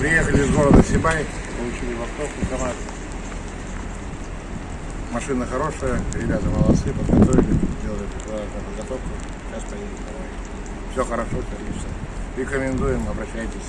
Приехали из города Сибай, получили вахтовку КамАЗ. Машина хорошая, ребята молодцы, подготовили, сделали подготовку. Сейчас поедем домой. Все хорошо, все отлично. Рекомендуем, обращайтесь.